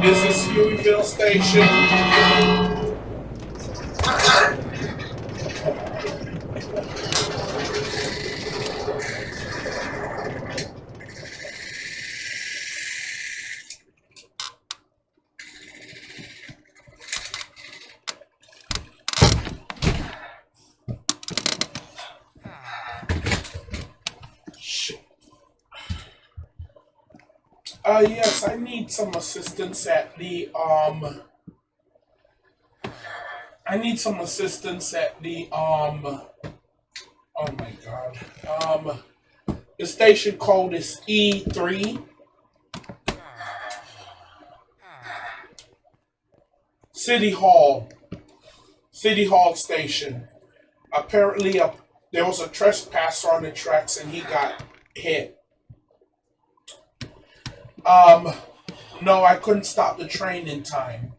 This is Hueyville Station. Uh, yes, I need some assistance at the, um, I need some assistance at the, um, oh my god, um, the station code is E3. City Hall. City Hall Station. Apparently, a, there was a trespasser on the tracks and he got hit. Um, no, I couldn't stop the train in time.